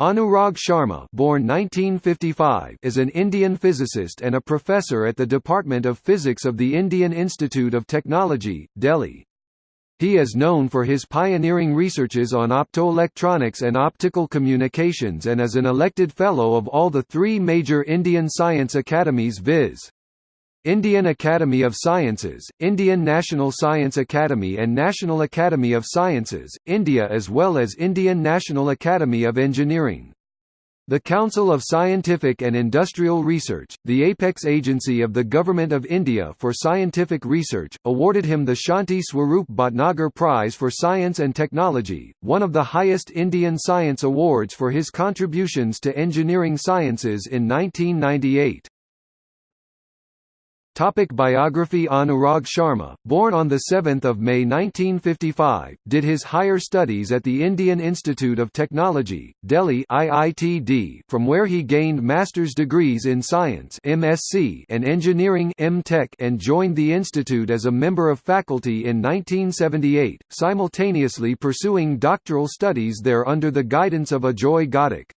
Anurag Sharma born 1955 is an Indian physicist and a professor at the Department of Physics of the Indian Institute of Technology, Delhi. He is known for his pioneering researches on optoelectronics and optical communications and is an elected Fellow of all the three major Indian science academies viz. Indian Academy of Sciences, Indian National Science Academy and National Academy of Sciences, India as well as Indian National Academy of Engineering. The Council of Scientific and Industrial Research, the apex agency of the Government of India for scientific research, awarded him the Shanti Swarup Bhatnagar Prize for Science and Technology, one of the highest Indian science awards for his contributions to engineering sciences in 1998. Topic biography Anurag Sharma, born on 7 May 1955, did his higher studies at the Indian Institute of Technology, Delhi IITD, from where he gained master's degrees in science MSc and engineering M.Tech and joined the institute as a member of faculty in 1978, simultaneously pursuing doctoral studies there under the guidance of Ajoy Ghatak.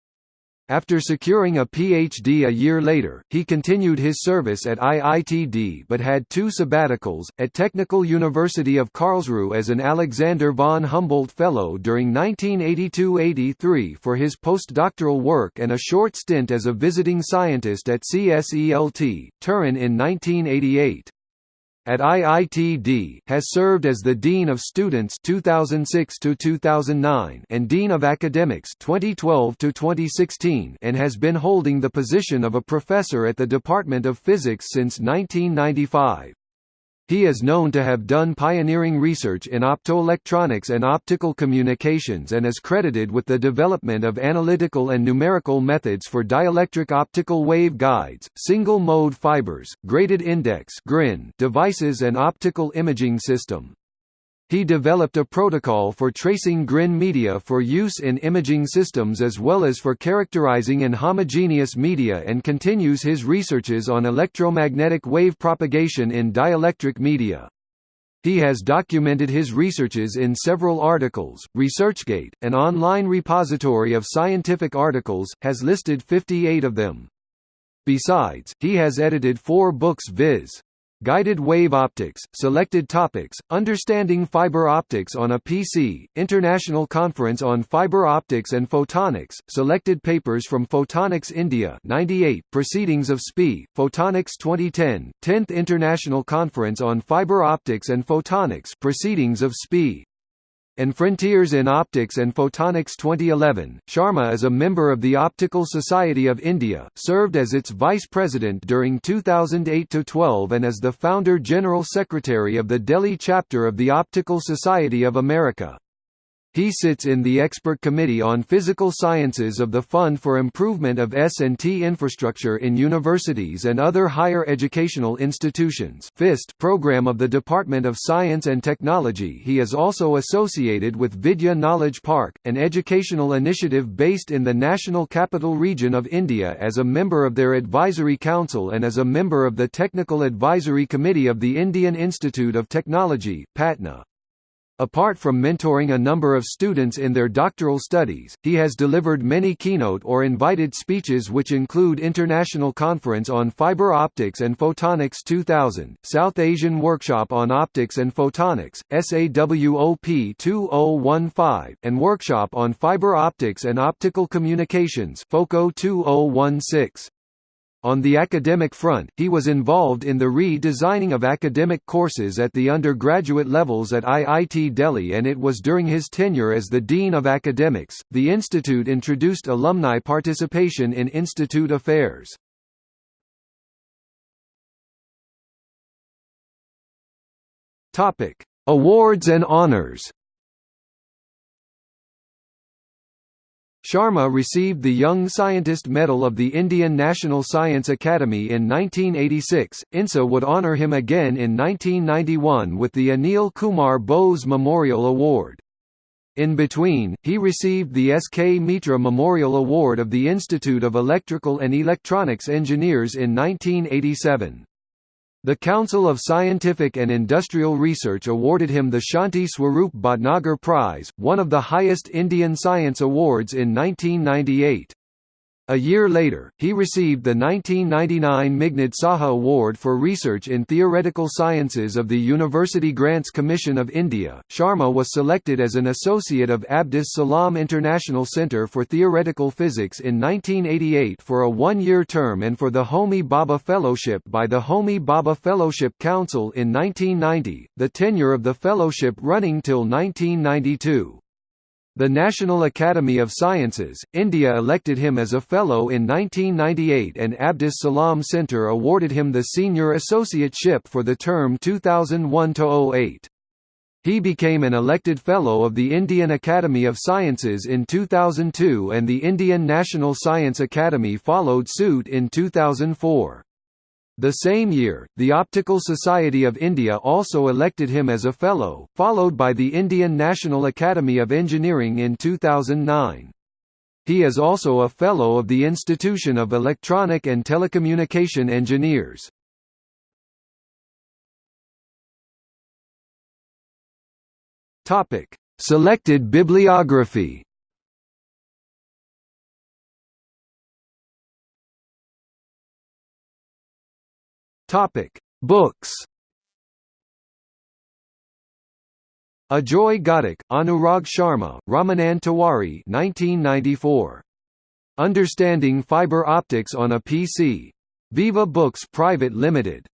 After securing a PhD a year later, he continued his service at IITD but had two sabbaticals, at Technical University of Karlsruhe as an Alexander von Humboldt Fellow during 1982–83 for his postdoctoral work and a short stint as a visiting scientist at CSELT, Turin in 1988 at IITD has served as the Dean of Students 2006 to 2009 and Dean of Academics 2012 to 2016 and has been holding the position of a professor at the Department of Physics since 1995. He is known to have done pioneering research in optoelectronics and optical communications and is credited with the development of analytical and numerical methods for dielectric optical wave guides, single-mode fibers, graded index devices and optical imaging system. He developed a protocol for tracing GRIN media for use in imaging systems as well as for characterizing inhomogeneous media and continues his researches on electromagnetic wave propagation in dielectric media. He has documented his researches in several articles. ResearchGate, an online repository of scientific articles, has listed 58 of them. Besides, he has edited four books viz. Guided Wave Optics, Selected Topics, Understanding Fiber Optics on a PC, International Conference on Fiber Optics and Photonics, Selected Papers from Photonics India 98, Proceedings of SPI, Photonics 2010, 10th International Conference on Fiber Optics and Photonics Proceedings of SPI and Frontiers in Optics and Photonics 2011. Sharma is a member of the Optical Society of India, served as its vice president during 2008–12 and as the founder general secretary of the Delhi chapter of the Optical Society of America. He sits in the Expert Committee on Physical Sciences of the Fund for Improvement of S&T Infrastructure in Universities and Other Higher Educational Institutions FIST program of the Department of Science and Technology He is also associated with Vidya Knowledge Park, an educational initiative based in the National Capital Region of India as a member of their advisory council and as a member of the Technical Advisory Committee of the Indian Institute of Technology, Patna. Apart from mentoring a number of students in their doctoral studies, he has delivered many keynote or invited speeches which include International Conference on Fiber Optics and Photonics 2000, South Asian Workshop on Optics and Photonics, SAWOP 2015, and Workshop on Fiber Optics and Optical Communications FOCO 2016. On the academic front, he was involved in the re-designing of academic courses at the undergraduate levels at IIT Delhi and it was during his tenure as the Dean of Academics, the institute introduced alumni participation in institute affairs. Awards and honors Sharma received the Young Scientist Medal of the Indian National Science Academy in 1986. INSA would honour him again in 1991 with the Anil Kumar Bose Memorial Award. In between, he received the S. K. Mitra Memorial Award of the Institute of Electrical and Electronics Engineers in 1987. The Council of Scientific and Industrial Research awarded him the Shanti Swarup Bhatnagar Prize, one of the highest Indian science awards in 1998. A year later, he received the 1999 Meghnad Saha Award for Research in Theoretical Sciences of the University Grants Commission of India. Sharma was selected as an associate of Abdus Salam International Centre for Theoretical Physics in 1988 for a one year term and for the Homi Bhabha Fellowship by the Homi Bhabha Fellowship Council in 1990, the tenure of the fellowship running till 1992. The National Academy of Sciences, India elected him as a Fellow in 1998 and Abdus Salam Centre awarded him the Senior Associateship for the term 2001–08. He became an elected Fellow of the Indian Academy of Sciences in 2002 and the Indian National Science Academy followed suit in 2004. The same year, the Optical Society of India also elected him as a Fellow, followed by the Indian National Academy of Engineering in 2009. He is also a Fellow of the Institution of Electronic and Telecommunication Engineers. Selected bibliography Topic: Books. Ajoy Ghatak, Anurag Sharma, Ramanand Tiwari 1994. Understanding Fiber Optics on a PC. Viva Books Private Limited.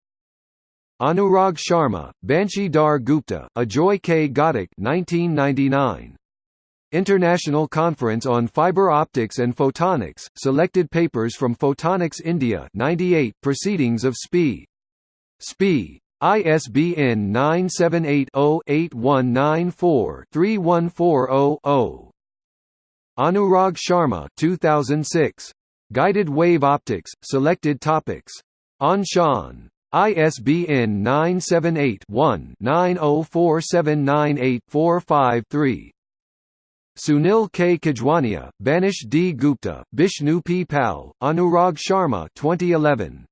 Anurag Sharma, Banshi Dhar Gupta, Ajoy K. Ghatak 1999. International Conference on Fiber Optics and Photonics, Selected Papers from Photonics India 98 Proceedings of SPI. SPI. ISBN 978-0-8194-3140-0. Anurag Sharma 2006. Guided Wave Optics, Selected Topics. Anshan. ISBN 978 one 904798 45 Sunil K. Khijwania, Banshi D. Gupta, Bishnu P. Pal, Anurag Sharma 2011.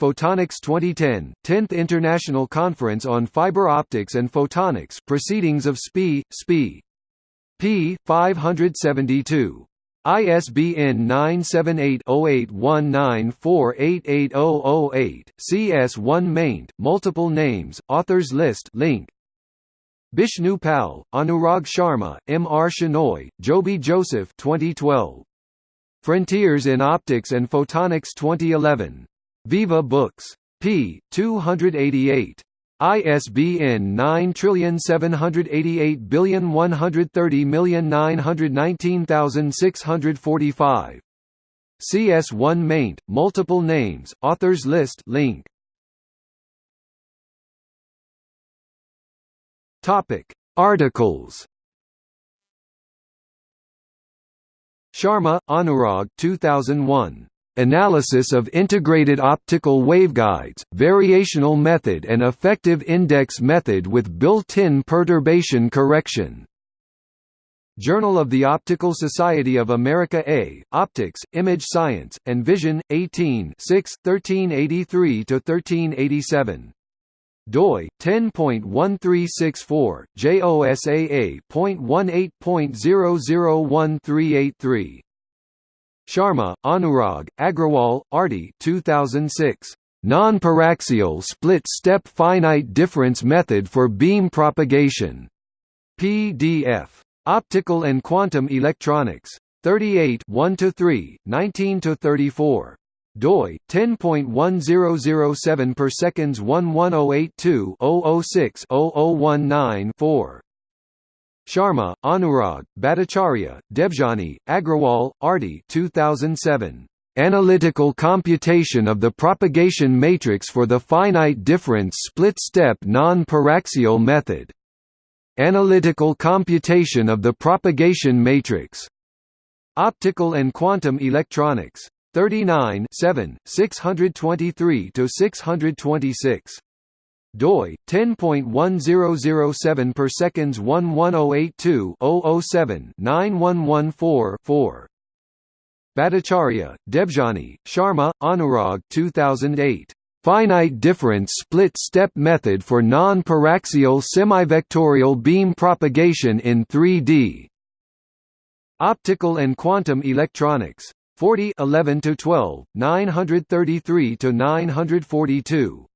Photonics 2010, 10th International Conference on Fiber Optics and Photonics Proceedings of SPI, SPI. p. 572. ISBN 978-0819488008, CS1 maint, multiple names, authors list link. Bishnu Pal, Anurag Sharma, M. R. Shenoy, Joby Joseph 2012. Frontiers in Optics and Photonics 2011. Viva Books. p. 288. ISBN 9788130919645. CS1 maint, multiple names, authors list link. Topic: Articles. Sharma, Anurag 2001. Analysis of integrated optical waveguides, variational method and effective index method with built-in perturbation correction. Journal of the Optical Society of America A, Optics, Image Science, and Vision, 18 6, 1383–1387 doi 10.1364 JOSAA.18.001383 Sharma, Anurag, Agrawal, Arti 2006. Non-paraxial split-step finite difference method for beam propagation. PDF. Optical and Quantum Electronics. 38 1 to 3 19–34 doi 10.1007 per seconds 11082 006 0019 4 Sharma, Anurag, Bhattacharya, Debjani, Agrawal, Arti 2007. Analytical computation of the propagation matrix for the finite difference split-step non-paraxial method. Analytical computation of the propagation matrix. Optical and Quantum Electronics. 39 7, 623–626. doi 10.1007 per seconds 11082 007 9114 4 Bhattacharya, Debjani, Sharma, Anurag 2008. Finite difference split-step method for non-paraxial semivectorial beam propagation in 3D. Optical and Quantum Electronics. 40 11 to 12 933 to 942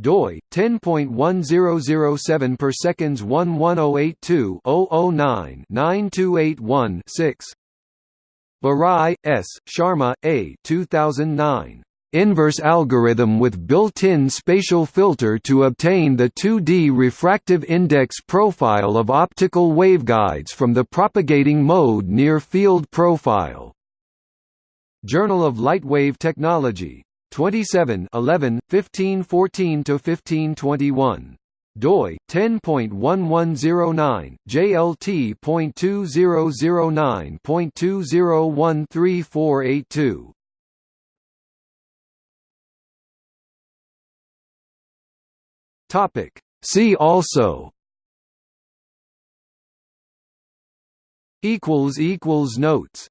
doi 10.1007 per seconds 11082 009 9281 6 Barai S. Sharma A 2009 inverse algorithm with built-in spatial filter to obtain the 2D refractive index profile of optical waveguides from the propagating mode near field profile. Journal of Lightwave Technology. 27 11, 1514 to 1521 doi 10.1109 JLT.2009.20138482 Topic. See also equals equals notes